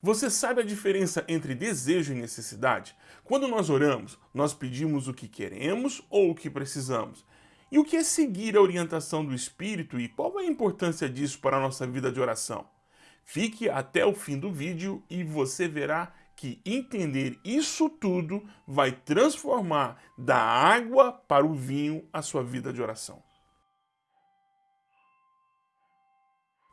Você sabe a diferença entre desejo e necessidade? Quando nós oramos, nós pedimos o que queremos ou o que precisamos. E o que é seguir a orientação do Espírito e qual é a importância disso para a nossa vida de oração? Fique até o fim do vídeo e você verá que entender isso tudo vai transformar da água para o vinho a sua vida de oração.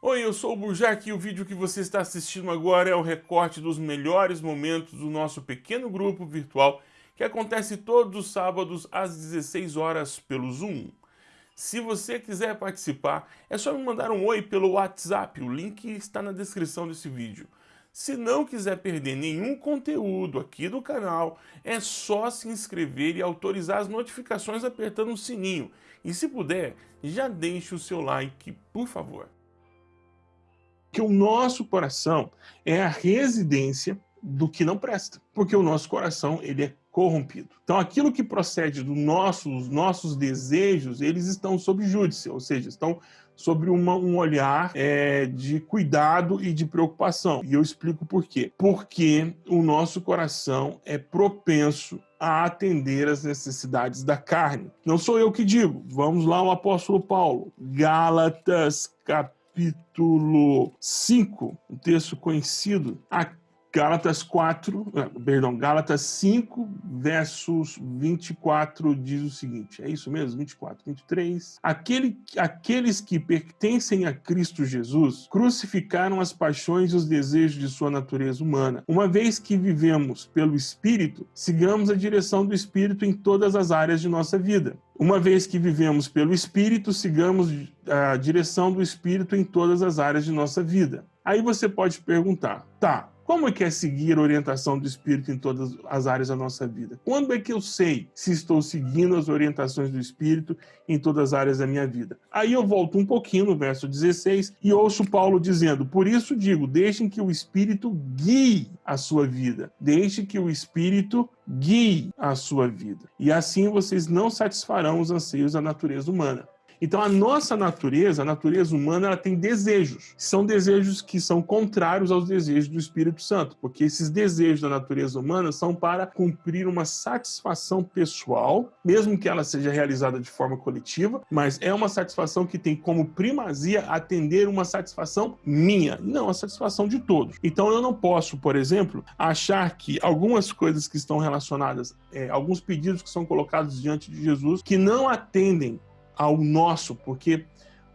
Oi, eu sou o Burjac e o vídeo que você está assistindo agora é o recorte dos melhores momentos do nosso pequeno grupo virtual que acontece todos os sábados às 16 horas pelo Zoom. Se você quiser participar, é só me mandar um oi pelo WhatsApp, o link está na descrição desse vídeo. Se não quiser perder nenhum conteúdo aqui do canal, é só se inscrever e autorizar as notificações apertando o sininho. E se puder, já deixe o seu like, por favor que o nosso coração é a residência do que não presta, porque o nosso coração ele é corrompido. Então aquilo que procede dos nossos, nossos desejos, eles estão sob júdice, ou seja, estão sobre um olhar é, de cuidado e de preocupação. E eu explico por quê. Porque o nosso coração é propenso a atender às necessidades da carne. Não sou eu que digo. Vamos lá o apóstolo Paulo. Gálatas capítulo capítulo 5, um texto conhecido, Gálatas 4, eh, perdão, Gálatas 5, versos 24 diz o seguinte, é isso mesmo? 24, 23. Aquele, aqueles que pertencem a Cristo Jesus crucificaram as paixões e os desejos de sua natureza humana. Uma vez que vivemos pelo Espírito, sigamos a direção do Espírito em todas as áreas de nossa vida. Uma vez que vivemos pelo Espírito, sigamos a direção do Espírito em todas as áreas de nossa vida. Aí você pode perguntar, tá, como é que é seguir a orientação do Espírito em todas as áreas da nossa vida? Quando é que eu sei se estou seguindo as orientações do Espírito em todas as áreas da minha vida? Aí eu volto um pouquinho no verso 16 e ouço Paulo dizendo, por isso digo, deixem que o Espírito guie a sua vida. Deixe que o Espírito guie a sua vida. E assim vocês não satisfarão os anseios da natureza humana. Então a nossa natureza, a natureza humana, ela tem desejos. São desejos que são contrários aos desejos do Espírito Santo, porque esses desejos da natureza humana são para cumprir uma satisfação pessoal, mesmo que ela seja realizada de forma coletiva, mas é uma satisfação que tem como primazia atender uma satisfação minha, não a satisfação de todos. Então eu não posso, por exemplo, achar que algumas coisas que estão relacionadas, é, alguns pedidos que são colocados diante de Jesus, que não atendem ao nosso, porque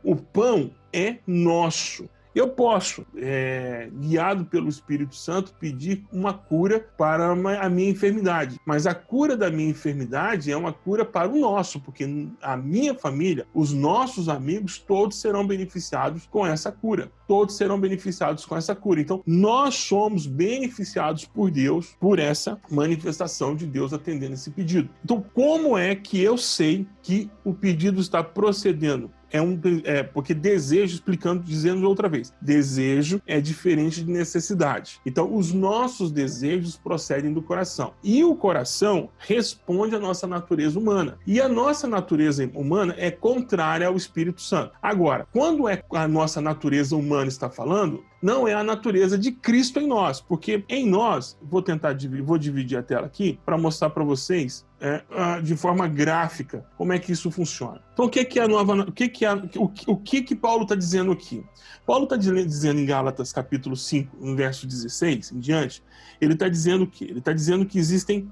o pão é nosso. Eu posso, é, guiado pelo Espírito Santo, pedir uma cura para a minha enfermidade. Mas a cura da minha enfermidade é uma cura para o nosso, porque a minha família, os nossos amigos, todos serão beneficiados com essa cura. Todos serão beneficiados com essa cura. Então, nós somos beneficiados por Deus por essa manifestação de Deus atendendo esse pedido. Então, como é que eu sei que o pedido está procedendo? É um é, porque desejo, explicando, dizendo outra vez, desejo é diferente de necessidade. Então, os nossos desejos procedem do coração. E o coração responde à nossa natureza humana. E a nossa natureza humana é contrária ao Espírito Santo. Agora, quando é a nossa natureza humana está falando, não é a natureza de Cristo em nós, porque em nós, vou tentar dividir, vou dividir a tela aqui para mostrar para vocês é, de forma gráfica como é que isso funciona. Então, o que, é a nova, o que é, o, o que que Paulo está dizendo aqui? Paulo está dizendo em Gálatas capítulo 5, no verso 16 em diante, ele está dizendo que ele está dizendo que existem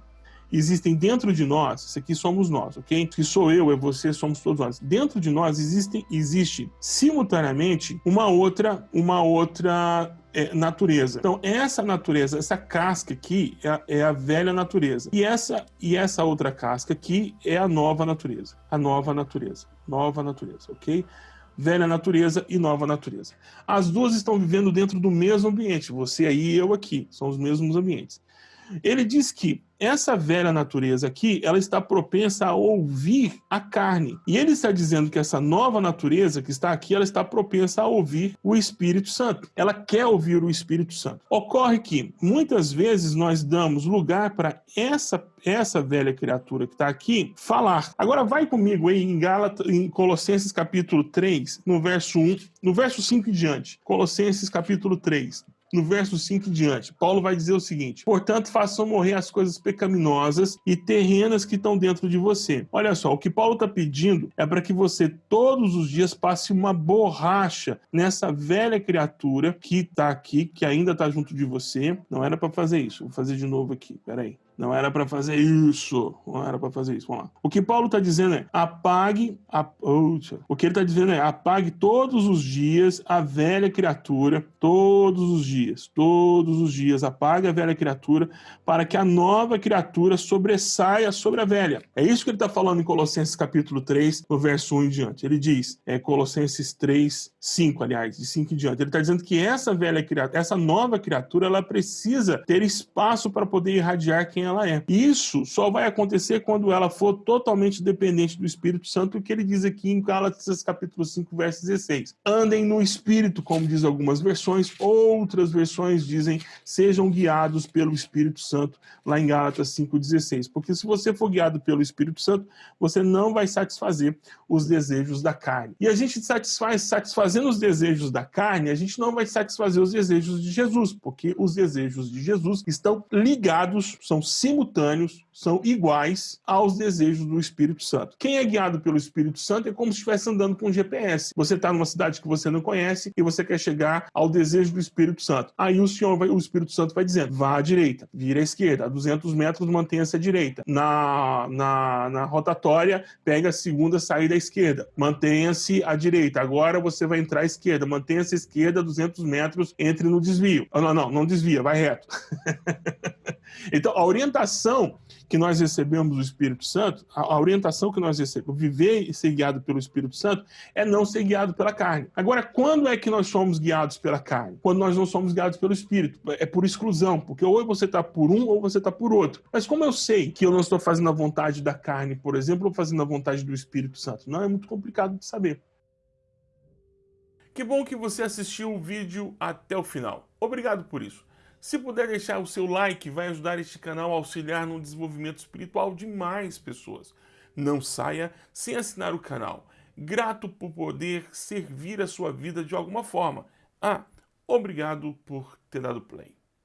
existem dentro de nós, isso aqui somos nós, ok? Que sou eu, é você, somos todos nós. Dentro de nós existem, existe simultaneamente uma outra, uma outra é, natureza. Então, essa natureza, essa casca aqui é a, é a, velha natureza. E essa, e essa outra casca aqui é a nova natureza. A nova natureza. Nova natureza, ok? Velha natureza e nova natureza. As duas estão vivendo dentro do mesmo ambiente. Você aí e eu aqui. São os mesmos ambientes. Ele diz que essa velha natureza aqui, ela está propensa a ouvir a carne. E ele está dizendo que essa nova natureza que está aqui, ela está propensa a ouvir o Espírito Santo. Ela quer ouvir o Espírito Santo. Ocorre que muitas vezes nós damos lugar para essa essa velha criatura que está aqui falar. Agora vai comigo aí em Gálatas, em Colossenses capítulo 3, no verso 1, no verso 5 em diante. Colossenses capítulo 3. No verso 5 em diante. Paulo vai dizer o seguinte: portanto, façam morrer as coisas pecaminosas e terrenas que estão dentro de você. Olha só, o que Paulo está pedindo é para que você todos os dias passe uma borracha nessa velha criatura que está aqui, que ainda está junto de você. Não era para fazer isso. Vou fazer de novo aqui. Peraí. Não era para fazer isso. Não era para fazer isso. Vamos lá. O que Paulo está dizendo é apague. A... O que ele está dizendo é apague todos os dias a velha criatura. Todos os dias. Todos os dias. Apague a velha criatura para que a nova criatura sobressaia sobre a velha. É isso que ele está falando em Colossenses capítulo 3, no verso 1 em diante. Ele diz, é Colossenses 3, 5, aliás, de 5 em diante. Ele está dizendo que essa velha criatura, essa nova criatura, ela precisa ter espaço para poder irradiar quem ela é. Isso só vai acontecer quando ela for totalmente dependente do Espírito Santo, o que ele diz aqui em Gálatas capítulo 5, verso 16. Andem no Espírito, como diz algumas versões, outras versões dizem sejam guiados pelo Espírito Santo, lá em Gálatas 5,16. Porque se você for guiado pelo Espírito Santo, você não vai satisfazer os desejos da carne. E a gente satisfaz, satisfazendo os desejos da carne, a gente não vai satisfazer os desejos de Jesus, porque os desejos de Jesus estão ligados, são simultâneos, são iguais aos desejos do Espírito Santo. Quem é guiado pelo Espírito Santo é como se estivesse andando com um GPS. Você está numa cidade que você não conhece e você quer chegar ao desejo do Espírito Santo. Aí o Senhor, vai, o Espírito Santo vai dizendo, vá à direita, vira à esquerda, a 200 metros mantenha-se à direita. Na, na, na rotatória, pega a segunda saída à esquerda, mantenha-se à direita. Agora você vai entrar à esquerda, mantenha-se à esquerda, 200 metros, entre no desvio. Oh, não, não, não desvia, vai reto. Então, a orientação que nós recebemos do Espírito Santo, a orientação que nós recebemos, viver e ser guiado pelo Espírito Santo, é não ser guiado pela carne. Agora, quando é que nós somos guiados pela carne? Quando nós não somos guiados pelo Espírito. É por exclusão, porque ou você está por um ou você está por outro. Mas como eu sei que eu não estou fazendo a vontade da carne, por exemplo, ou fazendo a vontade do Espírito Santo? Não é muito complicado de saber. Que bom que você assistiu o vídeo até o final. Obrigado por isso. Se puder deixar o seu like, vai ajudar este canal a auxiliar no desenvolvimento espiritual de mais pessoas. Não saia sem assinar o canal. Grato por poder servir a sua vida de alguma forma. Ah, obrigado por ter dado play.